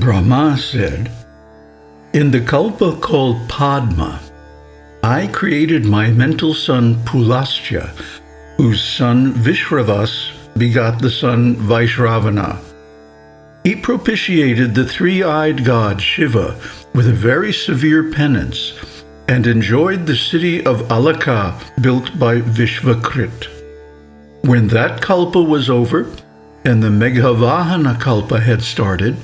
Brahma said, In the kalpa called Padma, I created my mental son Pulastya, whose son Vishravas begot the son Vaishravana. He propitiated the three-eyed god Shiva with a very severe penance and enjoyed the city of Alaka built by Vishvakrit. When that kalpa was over and the Meghavahana kalpa had started,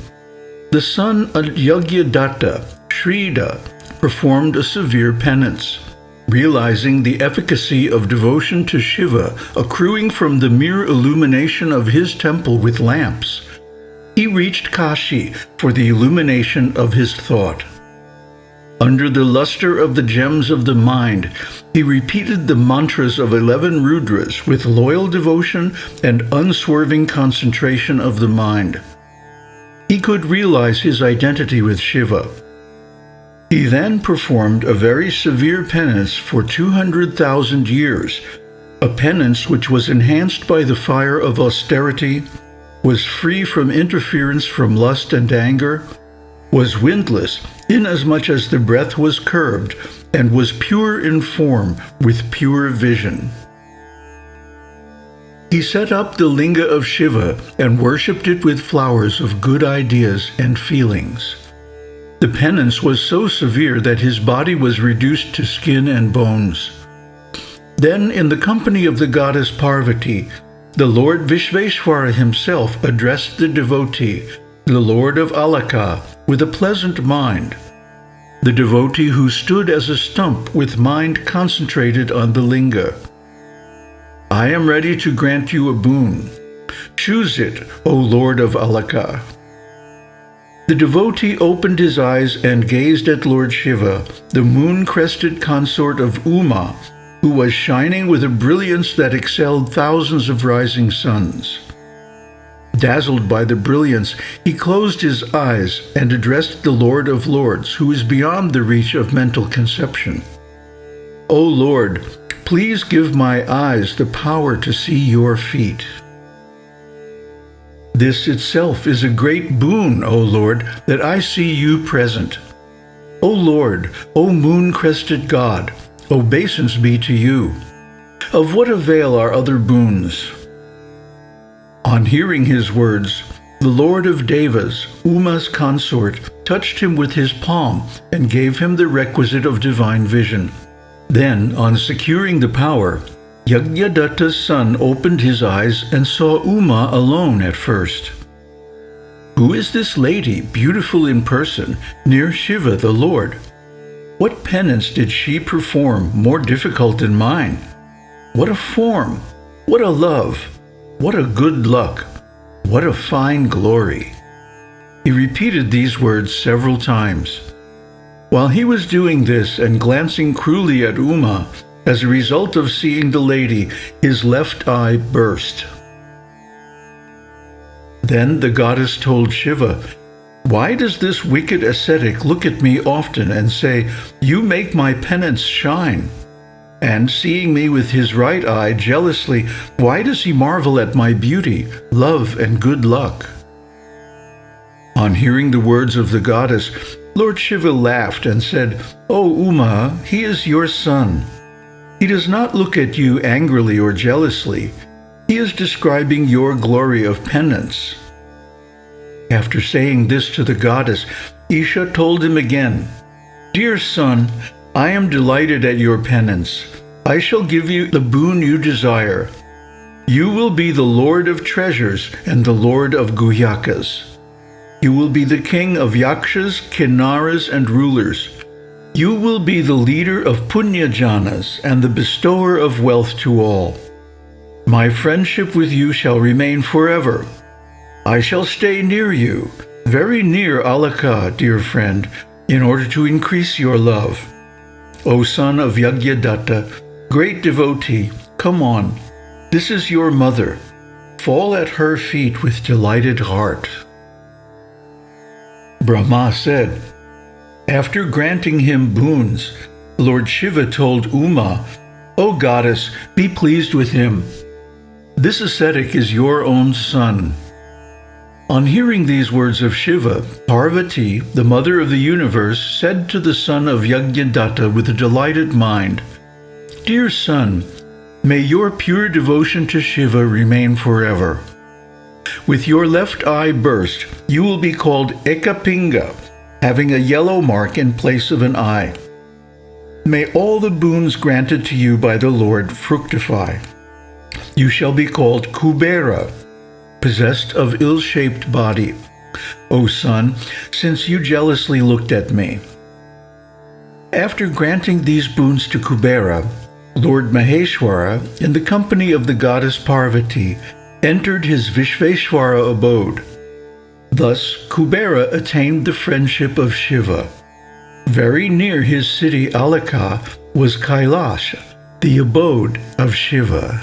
the son of Yagyadatta, Shrida, performed a severe penance. Realizing the efficacy of devotion to Shiva accruing from the mere illumination of his temple with lamps, he reached Kashi for the illumination of his thought. Under the luster of the gems of the mind, he repeated the mantras of eleven Rudras with loyal devotion and unswerving concentration of the mind. He could realize his identity with Shiva. He then performed a very severe penance for 200,000 years, a penance which was enhanced by the fire of austerity was free from interference from lust and anger, was windless, inasmuch as the breath was curbed, and was pure in form with pure vision. He set up the linga of Shiva and worshipped it with flowers of good ideas and feelings. The penance was so severe that his body was reduced to skin and bones. Then, in the company of the goddess Parvati, the Lord Vishveshvara himself addressed the devotee, the Lord of Alaka, with a pleasant mind. The devotee who stood as a stump with mind concentrated on the linga. I am ready to grant you a boon. Choose it, O Lord of Alaka. The devotee opened his eyes and gazed at Lord Shiva, the moon-crested consort of Uma, who was shining with a brilliance that excelled thousands of rising suns. Dazzled by the brilliance, he closed his eyes and addressed the Lord of Lords, who is beyond the reach of mental conception. O Lord, please give my eyes the power to see your feet. This itself is a great boon, O Lord, that I see you present. O Lord, O moon-crested God, obeisance be to you. Of what avail are other boons? On hearing his words, the Lord of Devas, Uma's consort, touched him with his palm and gave him the requisite of divine vision. Then, on securing the power, Yagyadatta's son opened his eyes and saw Uma alone at first. Who is this lady, beautiful in person, near Shiva the Lord? What penance did she perform more difficult than mine? What a form! What a love! What a good luck! What a fine glory! He repeated these words several times. While he was doing this and glancing cruelly at Uma, as a result of seeing the lady, his left eye burst. Then the goddess told Shiva why does this wicked ascetic look at me often and say, You make my penance shine? And seeing me with his right eye jealously, why does he marvel at my beauty, love, and good luck? On hearing the words of the goddess, Lord Shiva laughed and said, O Uma, he is your son. He does not look at you angrily or jealously. He is describing your glory of penance. After saying this to the goddess, Isha told him again, Dear son, I am delighted at your penance. I shall give you the boon you desire. You will be the Lord of treasures and the Lord of Guhyakas. You will be the king of Yakshas, Kinnaras, and rulers. You will be the leader of Punyajanas and the bestower of wealth to all. My friendship with you shall remain forever. I shall stay near you, very near Alaka, dear friend, in order to increase your love. O son of Yagyadatta, great devotee, come on, this is your mother. Fall at her feet with delighted heart. Brahma said, After granting him boons, Lord Shiva told Uma, O goddess, be pleased with him. This ascetic is your own son. On hearing these words of Shiva, Parvati, the mother of the universe, said to the son of Yajnadatta with a delighted mind, Dear son, may your pure devotion to Shiva remain forever. With your left eye burst, you will be called Ekapinga, having a yellow mark in place of an eye. May all the boons granted to you by the Lord fructify. You shall be called Kubera, possessed of ill-shaped body. O son, since you jealously looked at me. After granting these boons to Kubera, Lord Maheshwara, in the company of the goddess Parvati, entered his Vishveshwara abode. Thus, Kubera attained the friendship of Shiva. Very near his city Alaka was Kailash, the abode of Shiva.